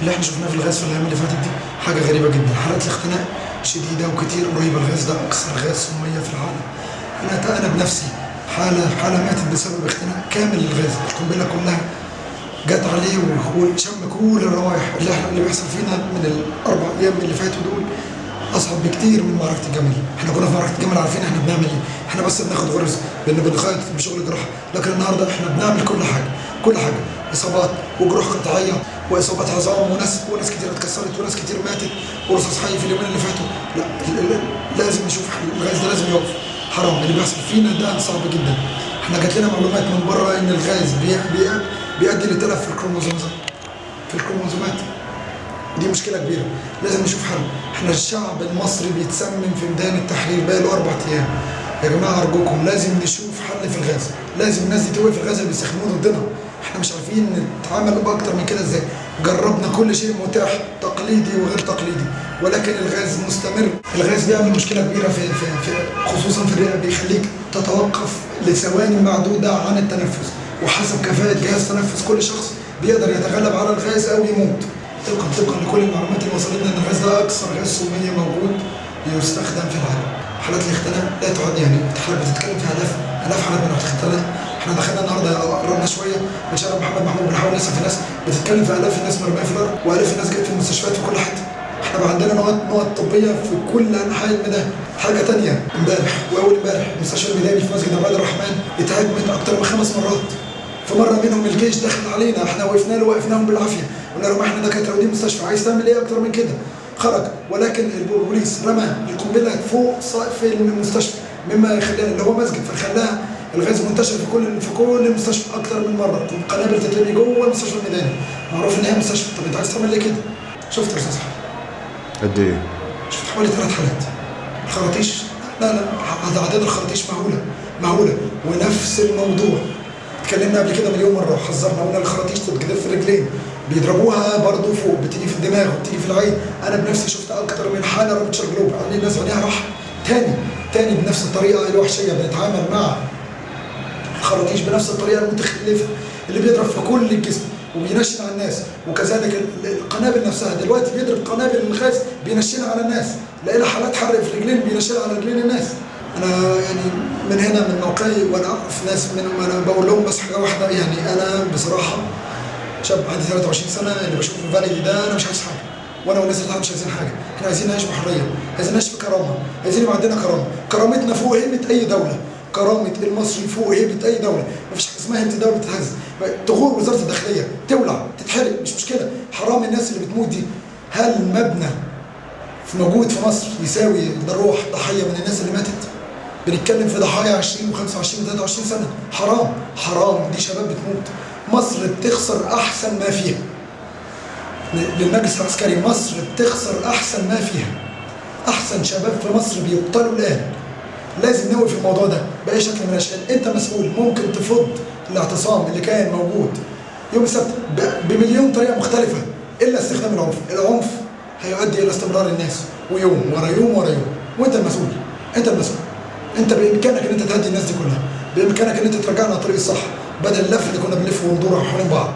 اللي إحنا شفناه في الغاز في الأيام اللي فاتت دي حاجة غريبة جدا. حالات الاختناق شديدة وكتير قريبة الغاز ده أكثر غاز سميه في العالم. أنا أنا بنفسي حالة حالة ماتت بسبب اختناق كامل للغاز. القنبلة كلها جت عليه وشم كل الروائح اللي إحنا اللي بيحصل فينا من الأربع أيام اللي فاتوا دول أصعب بكتير من معركة الجمل إحنا كنا في معركة الجمل عارفين إحنا بنعمل إيه. إحنا بس بناخد غرز بان بنخيط بشغل جراحة. لكن النهارده إحنا بنعمل كل حاجة كل حاجة. إصابات وجروح قطعية. واصابات عظام وناس وناس كتير اتكسرت وناس كتير ماتت. ورصاص حي في اليومين اللي فاتوا. لا لازم نشوف الغاز ده لازم يقف. حرام. اللي بيحصل فينا ده صعب جدا. إحنا جات لنا معلومات من بره إن الغاز بي بي بيؤدي لتلف في الكروموزومات. في الكروموزومات. دي مشكلة كبيرة. لازم نشوف حل. إحنا الشعب المصري بيتسمم في ميدان التحرير بقى له أربع أيام. يا جماعة أرجوكم لازم نشوف حل في الغاز. لازم الناس دي توقف الغاز اللي بيستخدموه ضدنا. إحنا مش عارفين نتعامل بأكتر من كده إزاي. جربنا كل شيء متاح تقليدي وغير تقليدي. ولكن الغاز مستمر. الغاز بيعمل مشكلة كبيرة في, في, في خصوصا في الرئة بيخليك تتوقف لثواني معدودة عن التنفس. وحسب كفاءة جهاز تنفس كل شخص بيقدر يتغلب على الغاز أو يموت. طبقا طبقا لكل المعلومات اللي وصلتنا إن الغاز ده أكثر غاز سميه موجود يستخدم في العالم حالات الاختناق لا تعد يعني. حالات بتتكلم فيها الاف الاف حالات من الاختناق إحنا دخلنا النهارده قربنا شوية من شارع محمد محمود بنحاول نسال في ناس بتتكلم في آلاف الناس مرميه في الأرض والاف الناس جت في المستشفيات في كل حتة. إحنا بقى عندنا نقط نقط طبية في كل أنحاء الميدان. حاجة تانية امبارح وأول امبارح مستشفى الميداني في مسجد عباد الرحمن اتهاجمت أكتر من خمس مرات. فمره منهم الجيش دخل علينا إحنا وقفنا له وقفناهم بالعافية. قلنا لهم إحنا دكاترة ودي مستشفى عايز تعمل إيه أكتر من كده؟ خرج ولكن البوليس رمى القنبلة فوق سقف المستشفى مما يخليها اللي هو مسجد فخلاها الغاز منتشر في كل في كل المستشفى أكتر من مرة. قنابل تترمي جوه المستشفى الميداني معروف ان هي مستشفى طب أنت عايز تعمل إيه كده؟ شفت يا أستاذ؟ قد إيه؟ شفت حوالي ثلاث حالات. الخراطيش لا لا أعداد الخراطيش مهولة. مهولة. ونفس الموضوع. اتكلمنا قبل كده مليون مرة. وحذرنا قلنا الخراطيش تتجدف في الرجلين. بيضربوها برضه فوق. بتيجي في الدماغ وبتيجي في العين. أنا بنفسي شفت أكتر من حالة رابتشر جلوب. قال لي الناس عينيها راح تاني. تاني بنفس الطريقة الوحشية. بنتعامل مع الخراطيش بنفس الطريقة المتخلفة اللي بيضرب في كل الجسم وبينشن على الناس وكذلك ال- القنابل نفسها. دلوقتي بيضرب قنابل الغاز بينشنها على الناس لقينا حالات حرق في رجلين بينشنها على رجلين الناس. أنا يعني من هنا من موقعي وأنا أعرف ناس منهم أنا بقول لهم بس حاجة واحدة يعني أنا بصراحة شاب عندي 23 سنة اللي بشوف الفالي ده أنا مش عايز حاجة. وأنا والناس اللي مش عايزين حاجة. إحنا عايزين نعيش بحرية عايزين نعيش بكرامه عايزين يبقى عندنا كرامة. كرامتنا فوق هيبه أي دولة. كرامة المصري فوق هيبه اي دولة. مفيش حاجة اسمها هيبه دولة تتهز تغور وزارة الداخلية تولع تتحرق مش مشكلة. حرام الناس اللي بتموت دي. هل مبنى في موجود في مصر يساوي ضروح ضحية من الناس اللي ماتت؟ بنتكلم في ضحايا 20 و25 و23 سنة. حرام. حرام. دي شباب بتموت. مصر بتخسر أحسن ما فيها. للمجلس العسكري مصر بتخسر أحسن ما فيها. أحسن شباب في مصر بيقتلوا الآن. لازم نوقف الموضوع ده بأي شكل من الأشكال. أنت مسؤول. ممكن تفض الاعتصام اللي كان موجود يوم السبت بمليون طريقة مختلفة إلا استخدام العنف. العنف هيؤدي إلى استمرار الناس ويوم ورا يوم ورا يوم. وأنت المسؤول. أنت المسؤول. أنت بإمكانك إن أنت تهدي الناس دي كلها. بإمكانك إن أنت ترجعنا على الطريق الصح بدل اللف اللي كنا بنلفه وندور حوالين بعض.